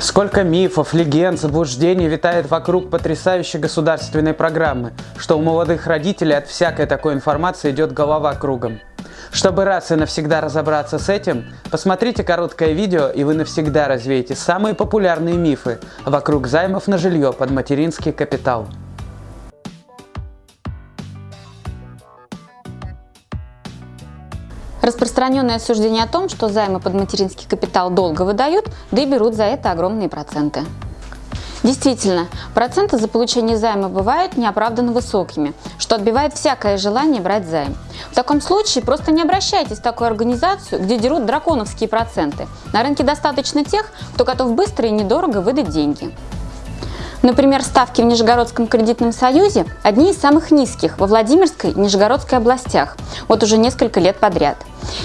Сколько мифов, легенд, заблуждений витает вокруг потрясающей государственной программы, что у молодых родителей от всякой такой информации идет голова кругом. Чтобы раз и навсегда разобраться с этим, посмотрите короткое видео и вы навсегда развеете самые популярные мифы вокруг займов на жилье под материнский капитал. Распространенное суждение о том, что займы под материнский капитал долго выдают, да и берут за это огромные проценты. Действительно, проценты за получение займа бывают неоправданно высокими, что отбивает всякое желание брать займ. В таком случае просто не обращайтесь в такую организацию, где дерут драконовские проценты. На рынке достаточно тех, кто готов быстро и недорого выдать деньги. Например, ставки в Нижегородском кредитном союзе одни из самых низких во Владимирской и Нижегородской областях, вот уже несколько лет подряд.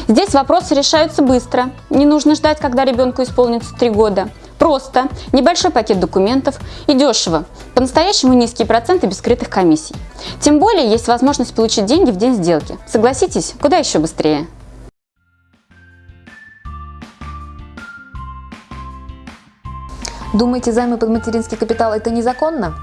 Здесь вопросы решаются быстро, не нужно ждать, когда ребенку исполнится 3 года. Просто, небольшой пакет документов и дешево, по-настоящему низкие проценты без скрытых комиссий. Тем более есть возможность получить деньги в день сделки. Согласитесь, куда еще быстрее? Думаете, займы под материнский капитал – это незаконно?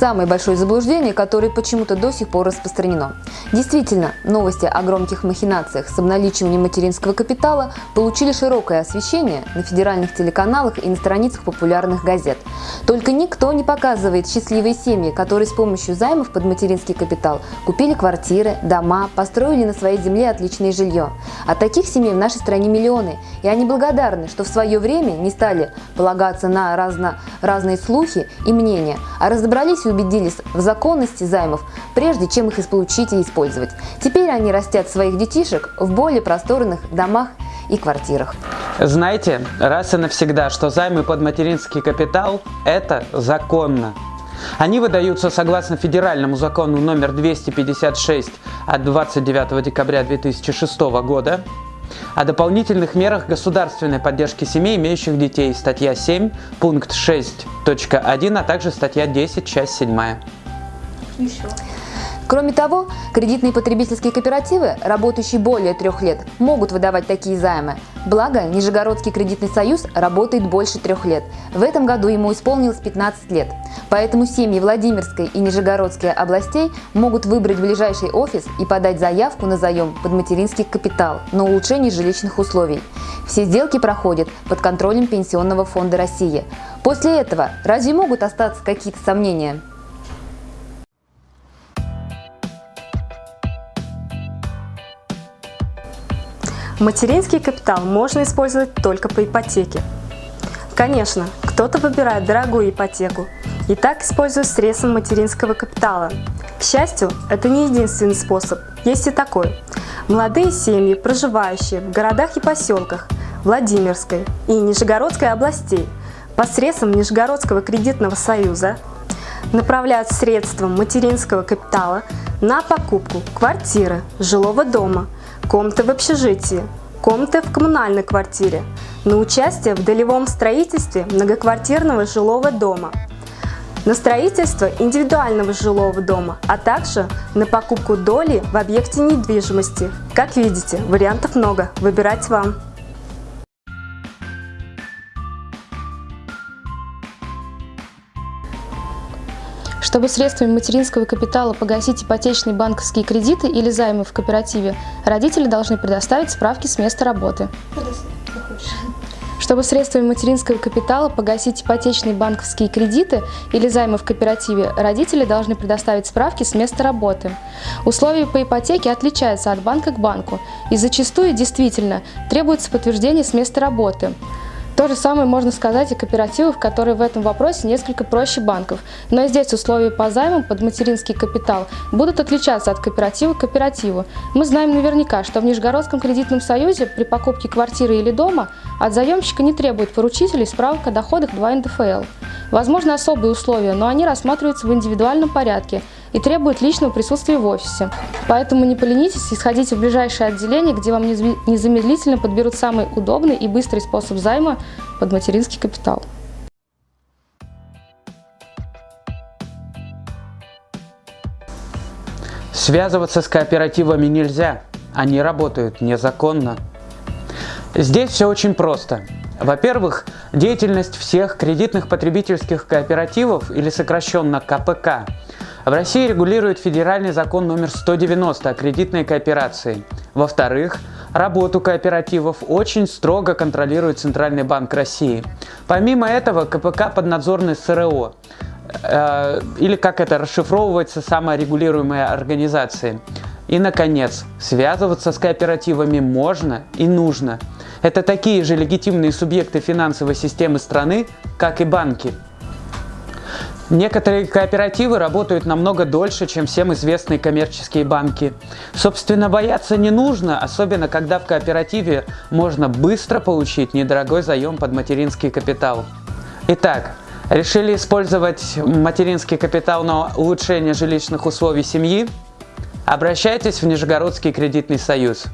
Самое большое заблуждение, которое почему-то до сих пор распространено. Действительно, новости о громких махинациях с обналичиванием материнского капитала получили широкое освещение на федеральных телеканалах и на страницах популярных газет. Только никто не показывает счастливые семьи, которые с помощью займов под материнский капитал купили квартиры, дома, построили на своей земле отличное жилье. А таких семей в нашей стране миллионы, и они благодарны, что в свое время не стали полагаться на разно, разные слухи и мнения, а разобрались убедились в законности займов, прежде чем их получить и использовать. Теперь они растят своих детишек в более просторных домах и квартирах. Знаете, раз и навсегда, что займы под материнский капитал – это законно. Они выдаются согласно федеральному закону номер 256 от 29 декабря 2006 года о дополнительных мерах государственной поддержки семей, имеющих детей, статья 7, пункт 6.1, а также статья 10, часть 7. Еще. Кроме того, кредитные потребительские кооперативы, работающие более трех лет, могут выдавать такие займы. Благо, Нижегородский кредитный союз работает больше трех лет. В этом году ему исполнилось 15 лет. Поэтому семьи Владимирской и Нижегородской областей могут выбрать ближайший офис и подать заявку на заем под материнский капитал на улучшение жилищных условий. Все сделки проходят под контролем Пенсионного фонда России. После этого разве могут остаться какие-то сомнения? Материнский капитал можно использовать только по ипотеке. Конечно, кто-то выбирает дорогую ипотеку и так использует средства материнского капитала. К счастью, это не единственный способ, есть и такой. Молодые семьи, проживающие в городах и поселках Владимирской и Нижегородской областей посредством Нижегородского кредитного союза направляют средства материнского капитала на покупку квартиры, жилого дома – комнаты в общежитии, комнаты в коммунальной квартире, на участие в долевом строительстве многоквартирного жилого дома, на строительство индивидуального жилого дома, а также на покупку доли в объекте недвижимости. Как видите, вариантов много, выбирать вам. Чтобы средствами материнского капитала погасить ипотечные банковские кредиты или займы в кооперативе, родители должны предоставить справки с места работы. Чтобы средствами материнского капитала погасить ипотечные банковские кредиты или займы в кооперативе, родители должны предоставить справки с места работы. Условия по ипотеке отличаются от банка к банку и зачастую действительно требуется подтверждение с места работы. То же самое можно сказать и кооперативов, которые в этом вопросе несколько проще банков. Но и здесь условия по займам под материнский капитал будут отличаться от кооператива к кооперативу. Мы знаем наверняка, что в Нижегородском кредитном союзе при покупке квартиры или дома от заемщика не требует поручителей справок о доходах 2 НДФЛ. Возможно особые условия, но они рассматриваются в индивидуальном порядке – и требует личного присутствия в офисе. Поэтому не поленитесь и сходите в ближайшее отделение, где вам незамедлительно подберут самый удобный и быстрый способ займа под материнский капитал. Связываться с кооперативами нельзя, они работают незаконно. Здесь все очень просто. Во-первых, деятельность всех кредитных потребительских кооперативов или сокращенно КПК в России регулирует федеральный закон номер 190 о кредитной кооперации. Во-вторых, работу кооперативов очень строго контролирует Центральный банк России. Помимо этого, КПК поднадзорный СРО, э, или как это расшифровывается, саморегулируемые организации. И, наконец, связываться с кооперативами можно и нужно – это такие же легитимные субъекты финансовой системы страны, как и банки. Некоторые кооперативы работают намного дольше, чем всем известные коммерческие банки. Собственно, бояться не нужно, особенно когда в кооперативе можно быстро получить недорогой заем под материнский капитал. Итак, решили использовать материнский капитал на улучшение жилищных условий семьи? Обращайтесь в Нижегородский кредитный союз.